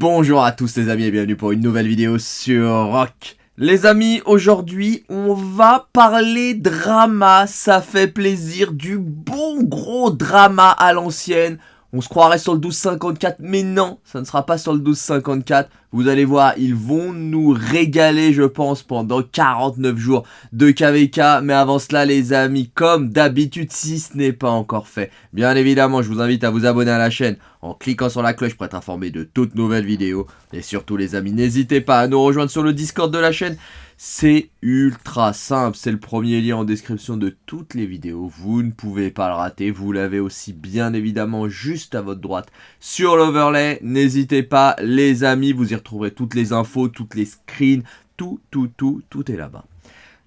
Bonjour à tous les amis et bienvenue pour une nouvelle vidéo sur Rock. Les amis, aujourd'hui, on va parler drama. Ça fait plaisir, du bon gros drama à l'ancienne. On se croirait sur le 1254, mais non, ça ne sera pas sur le 1254. Vous allez voir, ils vont nous régaler, je pense, pendant 49 jours de KVK. Mais avant cela, les amis, comme d'habitude, si ce n'est pas encore fait, bien évidemment, je vous invite à vous abonner à la chaîne en cliquant sur la cloche pour être informé de toutes nouvelles vidéos. Et surtout, les amis, n'hésitez pas à nous rejoindre sur le Discord de la chaîne. C'est ultra simple, c'est le premier lien en description de toutes les vidéos, vous ne pouvez pas le rater, vous l'avez aussi bien évidemment juste à votre droite sur l'overlay, n'hésitez pas les amis, vous y retrouverez toutes les infos, toutes les screens, tout, tout, tout, tout est là-bas.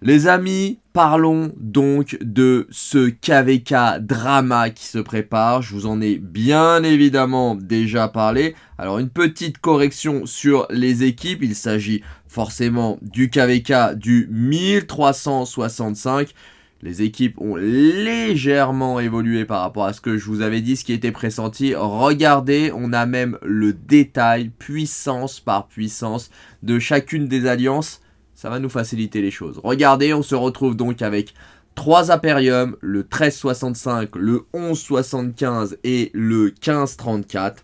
Les amis, parlons donc de ce KVK drama qui se prépare. Je vous en ai bien évidemment déjà parlé. Alors une petite correction sur les équipes. Il s'agit forcément du KVK du 1365. Les équipes ont légèrement évolué par rapport à ce que je vous avais dit, ce qui était pressenti. Regardez, on a même le détail, puissance par puissance, de chacune des alliances ça va nous faciliter les choses. Regardez, on se retrouve donc avec 3 Imperium, le 1365, le 1175 et le 1534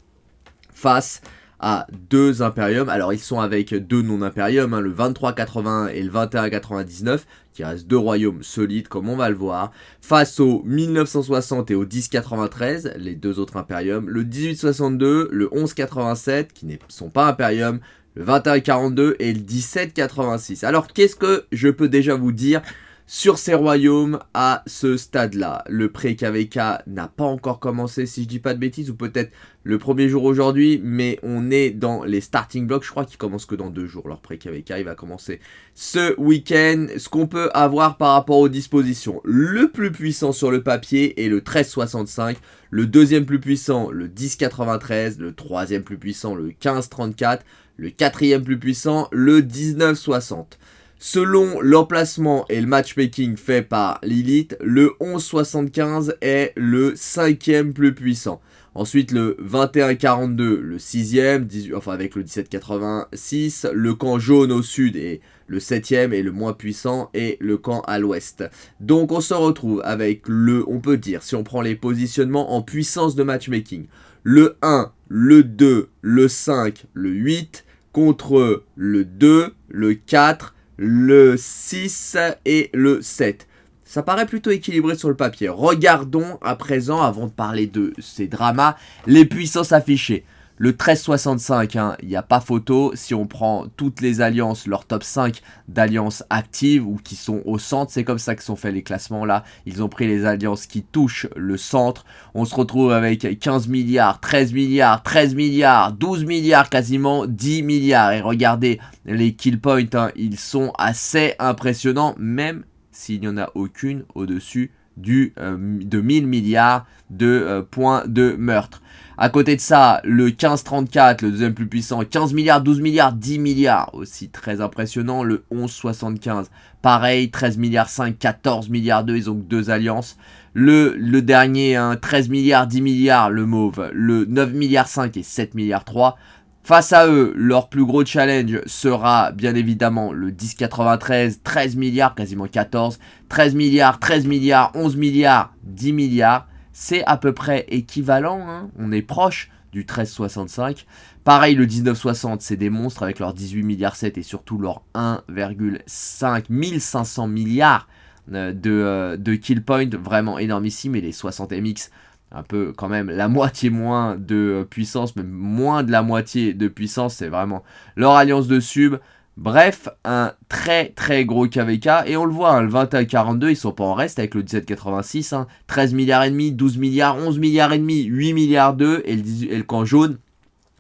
face à deux Imperium. Alors ils sont avec deux non-Imperium, hein, le 2380 et le 2199, qui restent deux royaumes solides comme on va le voir. Face au 1960 et au 1093, les deux autres Imperium, le 1862, le 1187, qui ne sont pas Imperium, 2142 et le 1786. Alors qu'est-ce que je peux déjà vous dire sur ces royaumes à ce stade-là. Le pré-KVK n'a pas encore commencé, si je dis pas de bêtises, ou peut-être le premier jour aujourd'hui, mais on est dans les starting blocks. Je crois qu'il commence que dans deux jours, leur pré-KVK. Il va commencer ce week-end. Ce qu'on peut avoir par rapport aux dispositions. Le plus puissant sur le papier est le 1365. Le deuxième plus puissant, le 1093. Le troisième plus puissant, le 1534 le quatrième plus puissant, le 1960. Selon l'emplacement et le matchmaking fait par Lilith, le 1175 est le cinquième plus puissant. Ensuite, le 2142, le sixième, enfin avec le 1786. Le camp jaune au sud est le septième et le moins puissant et le camp à l'ouest. Donc on se retrouve avec le, on peut dire, si on prend les positionnements en puissance de matchmaking, le 1, le 2, le 5, le 8, contre le 2, le 4, le 6 et le 7. Ça paraît plutôt équilibré sur le papier. Regardons à présent, avant de parler de ces dramas, les puissances affichées. Le 1365, il n'y a pas photo. Si on prend toutes les alliances, leur top 5 d'alliances actives ou qui sont au centre, c'est comme ça que sont faits les classements là. Ils ont pris les alliances qui touchent le centre. On se retrouve avec 15 milliards, 13 milliards, 13 milliards, 12 milliards quasiment, 10 milliards. Et regardez les kill points, hein, ils sont assez impressionnants, même s'il n'y en a aucune au-dessus du, euh, de 1000 milliards de euh, points de meurtre. À côté de ça, le 1534, le deuxième plus puissant, 15 milliards, 12 milliards, 10 milliards, aussi très impressionnant. Le 1175, pareil, 13 milliards 5, 14 milliards 2, ils ont deux alliances. Le, le dernier, 13 milliards, 10 milliards, le mauve, le 9 milliards 5 et 7 milliards 3. Face à eux, leur plus gros challenge sera bien évidemment le 1093, 13 milliards, quasiment 14, 13 milliards, 13 milliards, 11 milliards, 10 milliards c'est à peu près équivalent, hein. on est proche du 1365. Pareil, le 1960, c'est des monstres avec leurs 18 milliards 7 et surtout leurs 1,5 1500 milliards euh, de, euh, de kill point, vraiment énormissime. Et les 60 MX, un peu quand même la moitié moins de puissance, même moins de la moitié de puissance, c'est vraiment leur alliance de sub. Bref, un très très gros KVK. Et on le voit, hein, le 21-42, ils sont pas en reste avec le 17-86. 13 hein. milliards et demi, 12 milliards, 11 milliards et demi, 8 milliards 2. Et le, et le camp jaune,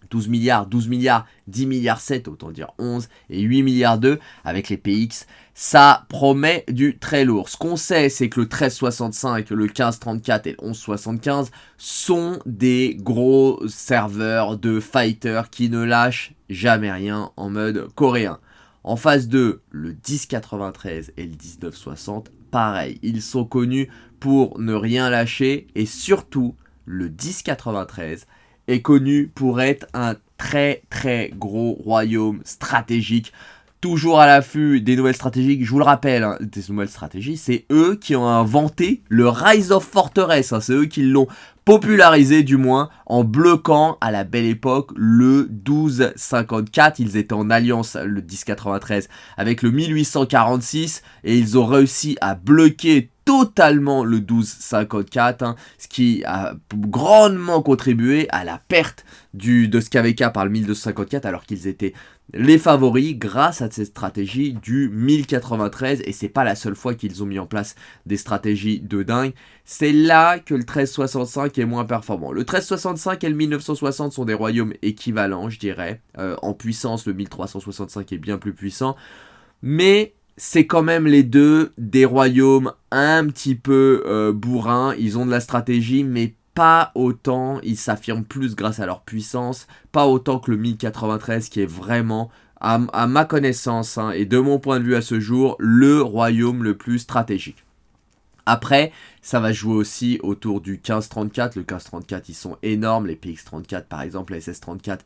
12 milliards, 12 milliards, 10 milliards 7, autant dire 11, et 8 milliards 2 avec les PX. Ça promet du très lourd. Ce qu'on sait, c'est que le 1365, le 1534 et le 1175 sont des gros serveurs de fighters qui ne lâchent jamais rien en mode coréen. En phase 2, le 1093 et le 1960, pareil, ils sont connus pour ne rien lâcher et surtout le 1093 est connu pour être un très très gros royaume stratégique toujours à l'affût des nouvelles stratégies. Je vous le rappelle, hein, des nouvelles stratégies, c'est eux qui ont inventé le Rise of Fortress. Hein. c'est eux qui l'ont popularisé du moins en bloquant à la belle époque le 1254. Ils étaient en alliance le 1093 avec le 1846 et ils ont réussi à bloquer totalement le 1254, hein, ce qui a grandement contribué à la perte du, de SKVK par le 1254 alors qu'ils étaient les favoris grâce à cette stratégie du 1093 et c'est pas la seule fois qu'ils ont mis en place des stratégies de dingue. C'est là que le 1365 est moins performant. Le 1365 et le 1960 sont des royaumes équivalents, je dirais. Euh, en puissance, le 1365 est bien plus puissant. Mais c'est quand même les deux des royaumes un petit peu euh, bourrins. Ils ont de la stratégie, mais pas autant, ils s'affirment plus grâce à leur puissance, pas autant que le 1093 qui est vraiment, à, ma connaissance hein, et de mon point de vue à ce jour, le royaume le plus stratégique. Après, ça va jouer aussi autour du 1534. Le 1534, ils sont énormes. Les PX34, par exemple, les SS34.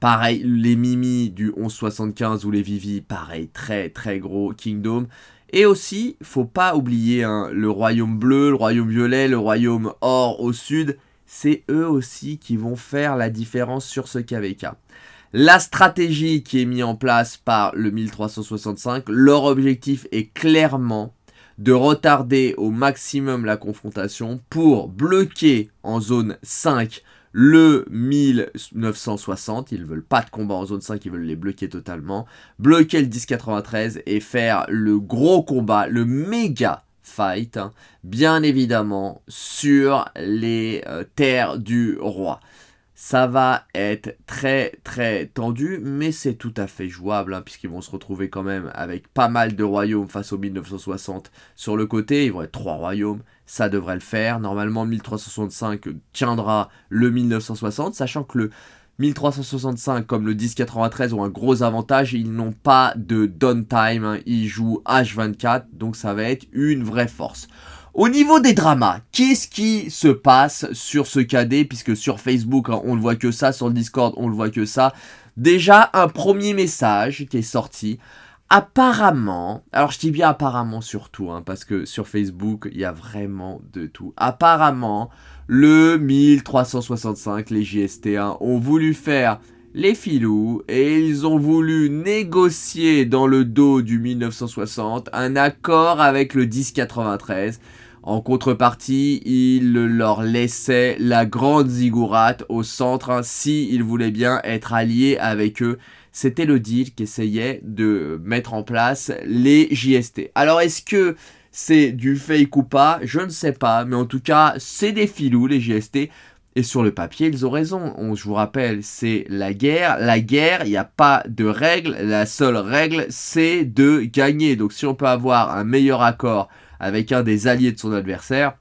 Pareil, les Mimi du 1175 ou les Vivi, pareil, très très gros Kingdom. Et aussi, faut pas oublier hein, le royaume bleu, le royaume violet, le royaume or au sud. C'est eux aussi qui vont faire la différence sur ce KVK. La stratégie qui est mise en place par le 1365, leur objectif est clairement de retarder au maximum la confrontation pour bloquer en zone 5 le 1960, ils veulent pas de combat en zone 5, ils veulent les bloquer totalement, bloquer le 1093 et faire le gros combat, le méga fight, hein, bien évidemment, sur les euh, terres du roi. Ça va être très très tendu, mais c'est tout à fait jouable, hein, puisqu'ils vont se retrouver quand même avec pas mal de royaumes face au 1960 sur le côté. Ils vont être trois royaumes, ça devrait le faire. Normalement, 1365 tiendra le 1960, sachant que le 1365 comme le 1093 ont un gros avantage, ils n'ont pas de downtime, hein. ils jouent H24, donc ça va être une vraie force. Au niveau des dramas, qu'est-ce qui se passe sur ce KD Puisque sur Facebook, hein, on ne voit que ça, sur le Discord, on ne voit que ça. Déjà, un premier message qui est sorti. Apparemment, alors je dis bien apparemment surtout, hein, parce que sur Facebook, il y a vraiment de tout. Apparemment, le 1365, les JST1 ont voulu faire les filous et ils ont voulu négocier dans le dos du 1960 un accord avec le 1093 en contrepartie, il leur laissait la grande ziggourate au centre hein, si ils voulaient bien être alliés avec eux. C'était le deal qu'essayaient de mettre en place les JST. Alors est-ce que c'est du fake ou pas? Je ne sais pas, mais en tout cas, c'est des filous les JST. Et sur le papier, ils ont raison. On, je vous rappelle, c'est la guerre. La guerre, il n'y a pas de règle. La seule règle, c'est de gagner. Donc si on peut avoir un meilleur accord avec un des alliés de son adversaire,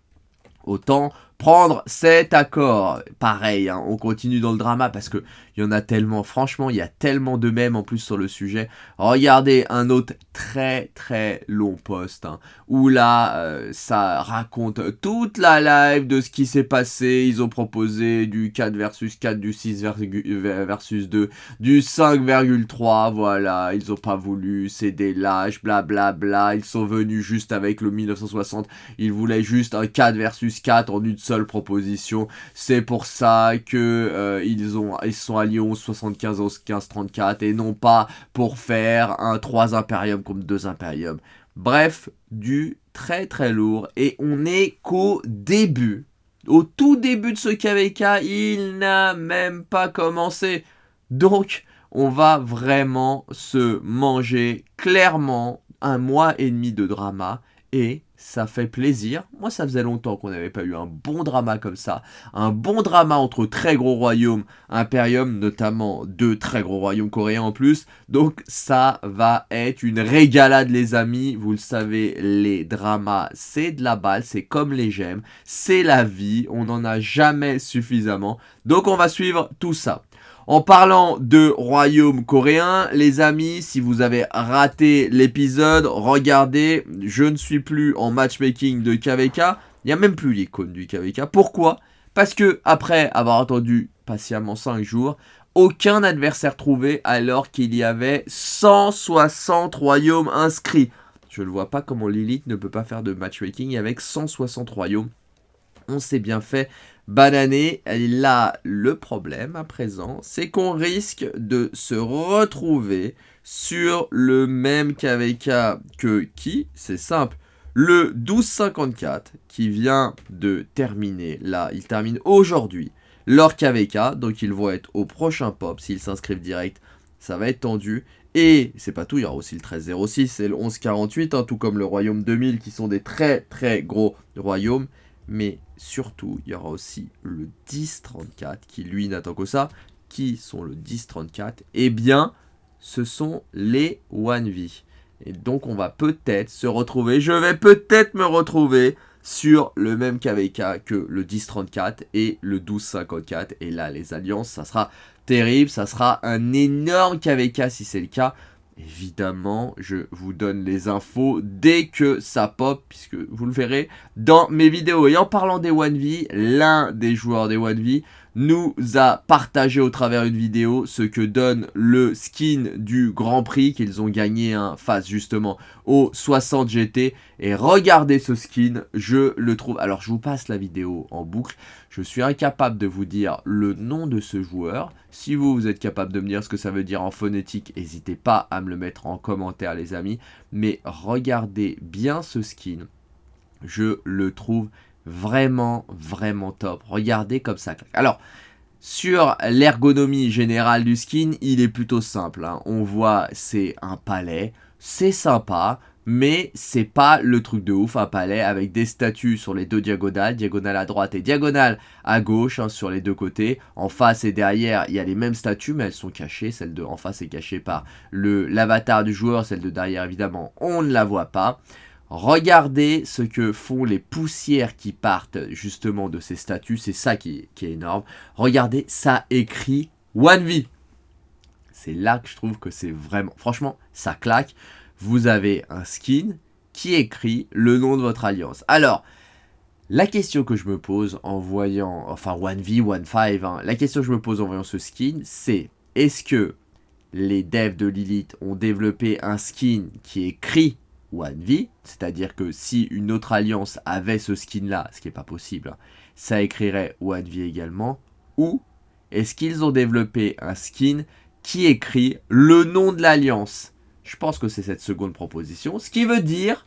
autant prendre cet accord. Pareil, hein, on continue dans le drama parce que il y en a tellement, franchement, il y a tellement de mèmes en plus sur le sujet. Regardez un autre très très long post hein, où là, euh, ça raconte toute la live de ce qui s'est passé. Ils ont proposé du 4 versus 4, du 6 versus 2, du 5,3, voilà. Ils ont pas voulu, c'est des lâches, blablabla. Bla. Ils sont venus juste avec le 1960. Ils voulaient juste un 4 versus 4 en une seule proposition. C'est pour ça que euh, ils ont ils sont 11 75 11 15 34 et non pas pour faire un 3 impérium comme 2 impérium. Bref, du très très lourd et on est qu'au début. Au tout début de ce KVK, il n'a même pas commencé. Donc, on va vraiment se manger clairement un mois et demi de drama et ça fait plaisir. Moi, ça faisait longtemps qu'on n'avait pas eu un bon drama comme ça. Un bon drama entre très gros royaumes, Imperium, notamment deux très gros royaumes coréens en plus. Donc, ça va être une régalade, les amis. Vous le savez, les dramas, c'est de la balle, c'est comme les gemmes, c'est la vie. On n'en a jamais suffisamment. Donc, on va suivre tout ça. En parlant de royaume coréen, les amis, si vous avez raté l'épisode, regardez, je ne suis plus en matchmaking de KVK. Il n'y a même plus l'icône du KVK. Pourquoi? Parce que après avoir attendu patiemment 5 jours. Aucun adversaire trouvé alors qu'il y avait 160 royaumes inscrits. Je ne vois pas comment Lilith ne peut pas faire de matchmaking avec 160 royaumes. On s'est bien fait bananer. Et là, le problème à présent, c'est qu'on risque de se retrouver sur le même KVK que qui? C'est simple. Le 1254 qui vient de terminer là, il termine aujourd'hui leur KVK, donc ils vont être au prochain pop s'ils s'inscrivent direct, ça va être tendu. Et c'est pas tout, il y aura aussi le 1306 et le 1148, hein, tout comme le Royaume 2000 qui sont des très très gros royaumes. Mais surtout, il y aura aussi le 1034 qui lui n'attend que ça. Qui sont le 1034 Eh bien, ce sont les 1V. Et donc on va peut-être se retrouver, je vais peut-être me retrouver sur le même KVK que le 1034 et le 1254. Et là, les alliances, ça sera terrible, ça sera un énorme KVK si c'est le cas. Évidemment, je vous donne les infos dès que ça pop, puisque vous le verrez dans mes vidéos. Et en parlant des 1V, l'un des joueurs des 1V nous a partagé au travers une vidéo ce que donne le skin du Grand Prix qu'ils ont gagné face justement au 60 GT. Et regardez ce skin, je le trouve... Alors je vous passe la vidéo en boucle. Je suis incapable de vous dire le nom de ce joueur. Si vous, vous êtes capable de me dire ce que ça veut dire en phonétique, n'hésitez pas à me le mettre en commentaire les amis. Mais regardez bien ce skin. Je le trouve Vraiment, vraiment top. Regardez comme ça. Alors, sur l'ergonomie générale du skin, il est plutôt simple. Hein. On voit, c'est un palais. C'est sympa, mais c'est pas le truc de ouf, un palais avec des statues sur les deux diagonales, diagonale à droite et diagonale à gauche, hein, sur les deux côtés. En face et derrière, il y a les mêmes statues, mais elles sont cachées. Celle de en face est cachée par l'avatar du joueur, celle de derrière, évidemment, on ne la voit pas. Regardez ce que font les poussières qui partent justement de ces statues. C'est ça qui, est énorme. Regardez, ça écrit One V. C'est là que je trouve que c'est vraiment... Franchement, ça claque. Vous avez un skin qui écrit le nom de votre alliance. Alors, la question que je me pose en voyant... Enfin, One v 1-5. Hein, la question que je me pose en voyant ce skin, c'est... Est-ce que les devs de Lilith ont développé un skin qui écrit 1V, c'est-à-dire que si une autre alliance avait ce skin-là, ce qui n'est pas possible, hein, ça écrirait 1V également, ou est-ce qu'ils ont développé un skin qui écrit le nom de l'alliance? Je pense que c'est cette seconde proposition, ce qui veut dire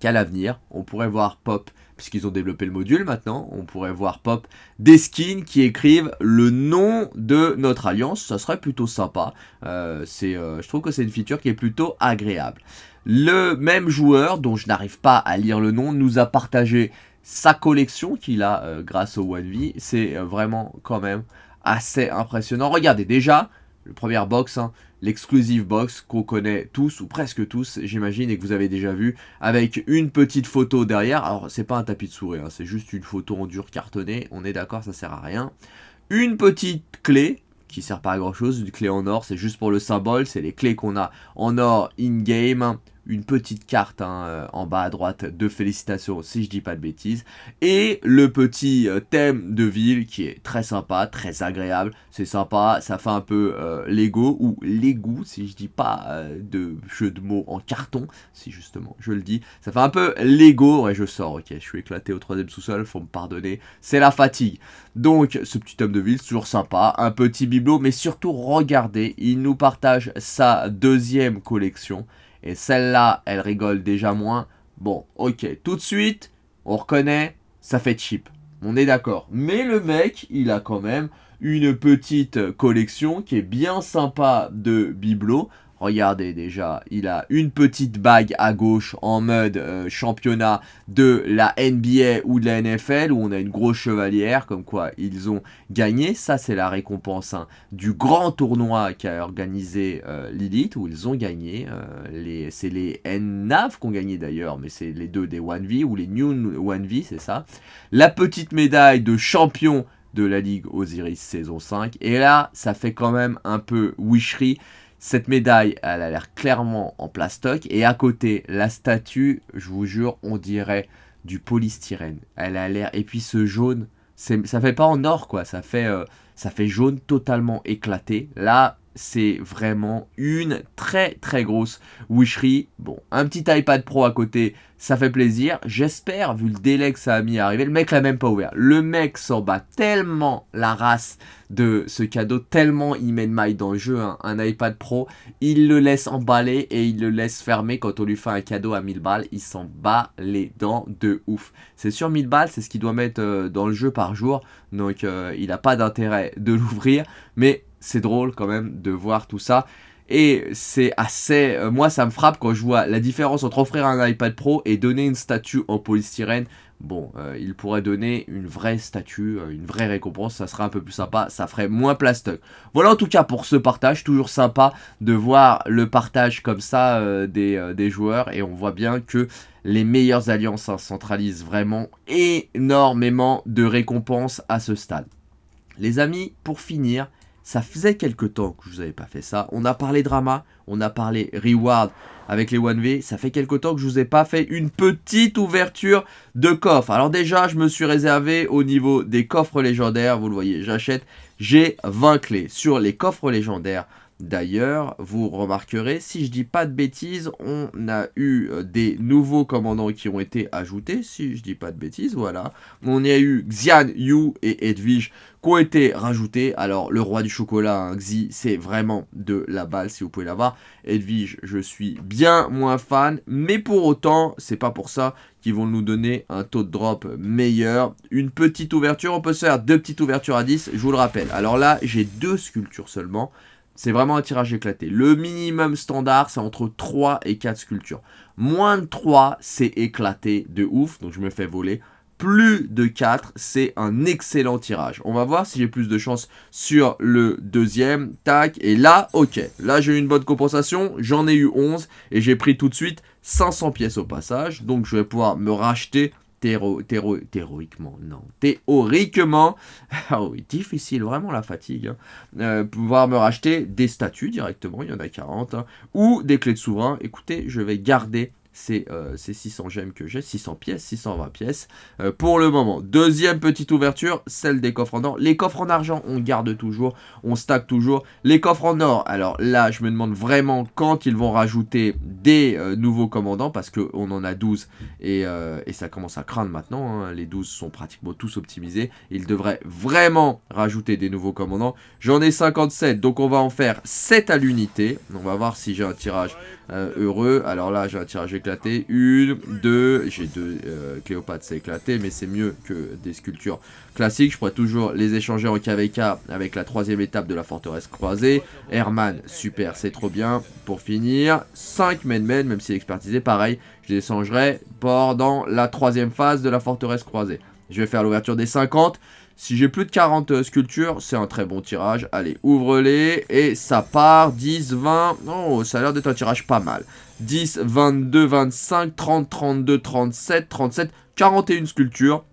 qu'à l'avenir, on pourrait voir Pop, puisqu'ils ont développé le module maintenant, on pourrait voir Pop des skins qui écrivent le nom de notre alliance, ça serait plutôt sympa, euh, euh, je trouve que c'est une feature qui est plutôt agréable. Le même joueur, dont je n'arrive pas à lire le nom, nous a partagé sa collection qu'il a euh, grâce au One. C'est euh, vraiment quand même assez impressionnant. Regardez déjà, le premier box, hein, l'exclusive box qu'on connaît tous ou presque tous, j'imagine, et que vous avez déjà vu, avec une petite photo derrière. Alors, c'est pas un tapis de souris, hein, c'est juste une photo en dur cartonné. On est d'accord, ça sert à rien. Une petite clé qui sert pas à grand chose, une clé en or, c'est juste pour le symbole, c'est les clés qu'on a en or in-game une petite carte hein, euh, en bas à droite de félicitations si je dis pas de bêtises. Et le petit euh, thème de ville qui est très sympa, très agréable, c'est sympa, ça fait un peu euh, Lego ou Lego si je dis pas de jeu de mots en carton, si justement je le dis, ça fait un peu Lego, ouais je sors, ok, je suis éclaté au troisième sous-sol, faut me pardonner, c'est la fatigue. Donc ce petit thème de ville, c'est toujours sympa, un petit bibelot, mais surtout regardez, il nous partage sa deuxième collection, et celle-là, elle rigole déjà moins. Bon, ok, tout de suite, on reconnaît, ça fait cheap. On est d'accord. Mais le mec, il a quand même une petite collection qui est bien sympa de bibelots. Regardez déjà, il a une petite bague à gauche en mode euh, championnat de la NBA ou de la NFL où on a une grosse chevalière comme quoi ils ont gagné. Ça c'est la récompense hein, du grand tournoi qu'a organisé euh, Lilith où ils ont gagné. Euh, c'est les NAV qui ont gagné d'ailleurs mais c'est les deux des 1V ou les New 1V c'est ça. La petite médaille de champion de la Ligue Osiris saison 5 et là ça fait quand même un peu wishery cette médaille, elle a l'air clairement en plastoc. Et à côté, la statue, je vous jure, on dirait du polystyrène. Elle a l'air... Et puis ce jaune, ça fait pas en or, quoi. Ça fait... Euh, ça fait jaune totalement éclaté. Là, c'est vraiment une très très grosse wisherie. Bon, un petit iPad Pro à côté, ça fait plaisir. J'espère, vu le délai que ça a mis à arriver, le mec l'a même pas ouvert. Le mec s'en bat tellement la race de ce cadeau, tellement il met de maille dans le jeu, hein. un iPad Pro, il le laisse emballer et il le laisse fermer quand on lui fait un cadeau à 1000 balles, il s'en bat les dents de ouf. C'est sûr 1000 balles, c'est ce qu'il doit mettre euh, dans le jeu par jour, donc euh, il n'a pas d'intérêt de l'ouvrir, mais c'est drôle quand même de voir tout ça. Et c'est assez... Euh, moi, ça me frappe quand je vois la différence entre offrir un iPad Pro et donner une statue en polystyrène. Bon, euh, il pourrait donner une vraie statue, euh, une vraie récompense, ça serait un peu plus sympa, ça ferait moins plastoc. Voilà en tout cas pour ce partage, toujours sympa de voir le partage comme ça des, joueurs. Et on voit bien que les meilleures alliances hein, centralisent vraiment énormément de récompenses à ce stade. Les amis, pour finir, ça faisait quelques temps que je vous avais pas fait ça. On a parlé drama, on a parlé reward avec les 1V. Ça fait quelques temps que je vous ai pas fait une petite ouverture de coffre. Alors déjà, je me suis réservé au niveau des coffres légendaires. Vous le voyez, j'achète. J'ai 20 clés sur les coffres légendaires. D'ailleurs, vous remarquerez, si je dis pas de bêtises, on a eu euh, des nouveaux commandants qui ont été ajoutés, si je dis pas de bêtises, voilà. On y a eu Xian, Yu et Edwige qui ont été rajoutés. Alors, le roi du chocolat, hein, Xi, c'est vraiment de la balle, si vous pouvez l'avoir. Edwige, je suis bien moins fan, mais pour autant, c'est pas pour ça qu'ils vont nous donner un taux de drop meilleur. Une petite ouverture, on peut se faire deux petites ouvertures à 10, je vous le rappelle. Alors là, j'ai deux sculptures seulement. C'est vraiment un tirage éclaté. Le minimum standard, c'est entre 3 et 4 sculptures. Moins de 3, c'est éclaté de ouf, donc je me fais voler. Plus de 4, c'est un excellent tirage. On va voir si j'ai plus de chance sur le deuxième. Tac, et là, ok. Là, j'ai eu une bonne compensation. J'en ai eu 11 et j'ai pris tout de suite 500 pièces au passage. Donc, je vais pouvoir me racheter théoriquement, non, théoriquement, ah oui, difficile, vraiment la fatigue, hein. euh, pouvoir me racheter des statues directement, il y en a 40, hein, ou des clés de souverain, écoutez, je vais garder c'est 600 euh, gemmes que j'ai, 600 pièces, 620 pièces euh, pour le moment. Deuxième petite ouverture, celle des coffres en or. Les coffres en argent, on garde toujours, on stack toujours. Les coffres en or, alors là, je me demande vraiment quand ils vont rajouter des euh, nouveaux commandants, parce qu'on en a 12 et, ça commence à craindre maintenant. Hein. Les 12 sont pratiquement tous optimisés. Ils devraient vraiment rajouter des nouveaux commandants. J'en ai 57, donc on va en faire 7 à l'unité. On va voir si j'ai un tirage heureux. Alors là, j'ai un tirage éclaté. Une, deux, j'ai deux euh, Cléopâtre, mais c'est mieux que des sculptures classiques. Je pourrais toujours les échanger en KVK avec la troisième étape de la forteresse croisée. Herman, super, c'est trop bien. Pour finir, 5 men men, même si expertisé, pareil, je les échangerai pendant la troisième phase de la forteresse croisée. Je vais faire l'ouverture des 50. Si j'ai plus de 40 euh, sculptures, c'est un très bon tirage. Allez, ouvre-les. Et ça part. 10, 20. Oh, ça a l'air d'être un tirage pas mal. 10, 22, 25, 30, 32, 37, 37, 41 sculptures.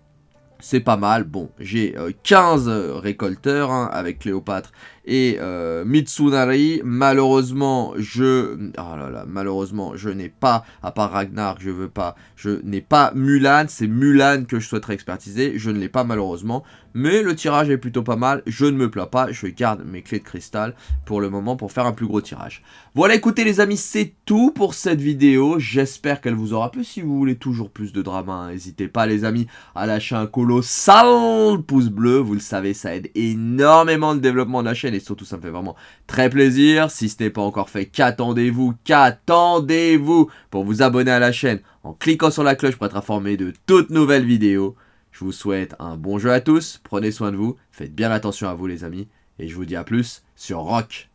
C'est pas mal. Bon, j'ai 15 euh, récolteurs hein, avec Cléopâtre et euh, Mitsunari. Malheureusement, je... Oh là là, malheureusement, je n'ai pas, à part Ragnar, je veux pas, je n'ai pas Mulan. C'est Mulan que je souhaiterais expertiser. Je ne l'ai pas malheureusement. Mais le tirage est plutôt pas mal. Je ne me plains pas. Je garde mes clés de cristal pour le moment pour faire un plus gros tirage. Voilà, écoutez les amis, c'est tout pour cette vidéo. J'espère qu'elle vous aura plu. Si vous voulez toujours plus de drama, hein, n'hésitez pas les amis à lâcher un colossal pouce bleu. Vous le savez, ça aide énormément le développement de la chaîne surtout ça me fait vraiment très plaisir. Si ce n'est pas encore fait, qu'attendez-vous? Qu'attendez-vous? Pour vous abonner à la chaîne en cliquant sur la cloche pour être informé de toutes nouvelles vidéos. Je vous souhaite un bon jeu à tous, prenez soin de vous, faites bien attention à vous les amis, et je vous dis à plus sur Rock